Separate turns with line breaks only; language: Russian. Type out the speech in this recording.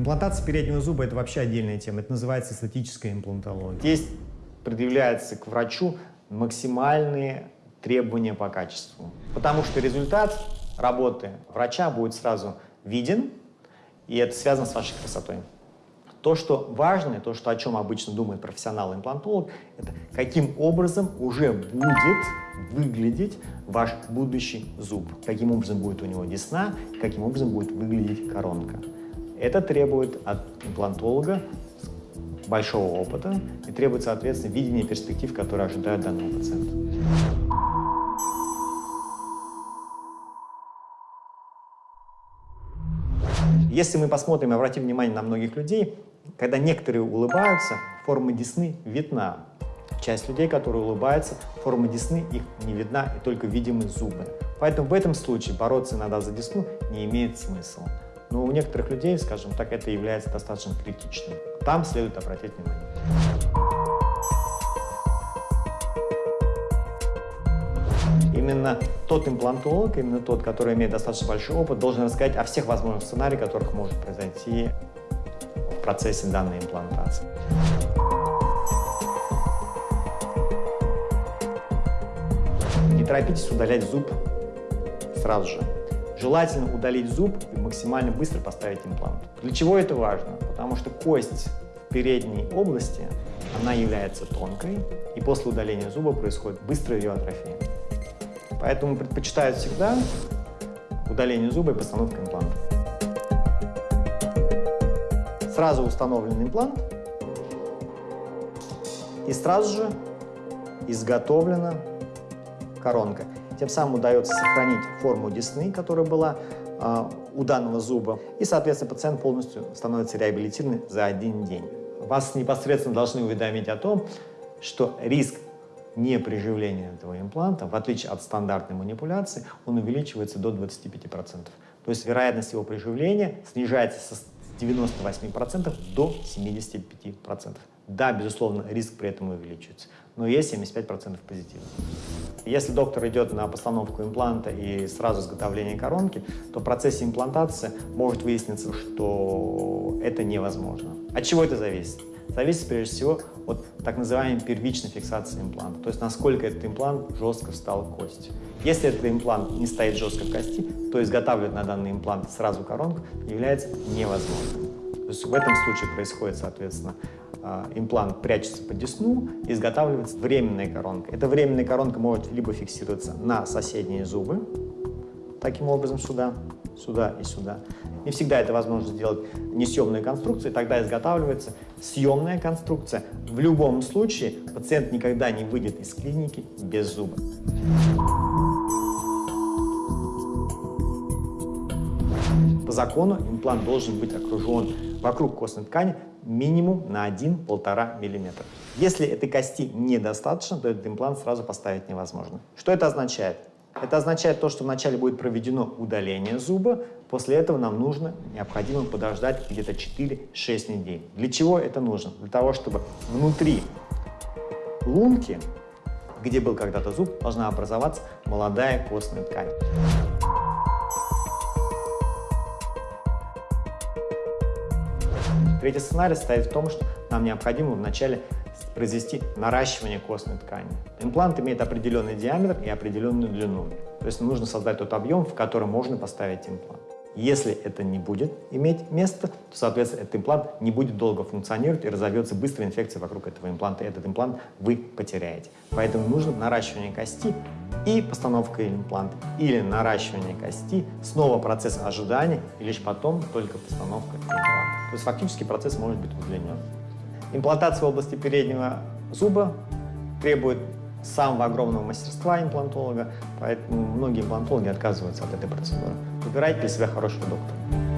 Имплантация переднего зуба – это вообще отдельная тема. Это называется эстетическая имплантология. Здесь предъявляется к врачу максимальные требования по качеству. Потому что результат работы врача будет сразу виден, и это связано с вашей красотой. То, что важно, то, что, о чем обычно думает профессионал-имплантолог, это каким образом уже будет выглядеть ваш будущий зуб, каким образом будет у него десна, каким образом будет выглядеть коронка. Это требует от имплантолога большого опыта и требует, соответственно, видения перспектив, которые ожидают данного пациента. Если мы посмотрим и обратим внимание на многих людей, когда некоторые улыбаются, форма десны видна. Часть людей, которые улыбаются, форма десны их не видна и только видимы зубы. Поэтому в этом случае бороться иногда за десну не имеет смысла. Но у некоторых людей, скажем так, это является достаточно критичным. Там следует обратить внимание. Именно тот имплантолог, именно тот, который имеет достаточно большой опыт, должен рассказать о всех возможных сценариях, которых может произойти в процессе данной имплантации. Не торопитесь удалять зуб сразу же. Желательно удалить зуб и максимально быстро поставить имплант. Для чего это важно? Потому что кость передней области, она является тонкой, и после удаления зуба происходит быстрая ее атрофия. Поэтому предпочитают всегда удаление зуба и постановку импланта. Сразу установлен имплант, и сразу же изготовлена коронка. Тем самым удается сохранить форму десны, которая была э, у данного зуба, и, соответственно, пациент полностью становится реабилитированным за один день. Вас непосредственно должны уведомить о том, что риск неприживления этого импланта, в отличие от стандартной манипуляции, он увеличивается до 25%. То есть вероятность его приживления снижается с 98% до 75%. Да, безусловно, риск при этом увеличивается, но есть 75% позитивных. Если доктор идет на постановку импланта и сразу изготовление коронки, то в процессе имплантации может выясниться, что это невозможно. От чего это зависит? Зависит прежде всего от так называемой первичной фиксации импланта, то есть насколько этот имплант жестко встал в кость. Если этот имплант не стоит жестко в кости, то изготавливать на данный имплант сразу коронку является невозможным. То есть в этом случае происходит, соответственно, имплант прячется под десну изготавливается временная коронка. Эта временная коронка может либо фиксироваться на соседние зубы, таким образом сюда, сюда и сюда. Не всегда это возможно сделать несъемной конструкцией, тогда изготавливается съемная конструкция. В любом случае пациент никогда не выйдет из клиники без зуба. По закону имплант должен быть окружен вокруг костной ткани минимум на 1-1,5 мм. Если этой кости недостаточно, то этот имплант сразу поставить невозможно. Что это означает? Это означает то, что вначале будет проведено удаление зуба, после этого нам нужно, необходимо подождать где-то 4-6 недель. Для чего это нужно? Для того, чтобы внутри лунки, где был когда-то зуб, должна образоваться молодая костная ткань. Третий сценарий состоит в том, что нам необходимо вначале произвести наращивание костной ткани. Имплант имеет определенный диаметр и определенную длину. То есть нужно создать тот объем, в котором можно поставить имплант. Если это не будет иметь место, то, соответственно, этот имплант не будет долго функционировать и разовьется быстрая инфекция вокруг этого импланта. И этот имплант вы потеряете. Поэтому нужно наращивание кости и постановка импланта. Или наращивание кости, снова процесс ожидания, и лишь потом только постановка импланта. То есть фактически процесс может быть удлинен. Имплантация в области переднего зуба требует самого огромного мастерства имплантолога, поэтому многие имплантологи отказываются от этой процедуры. Выбирайте для себя хорошего доктора.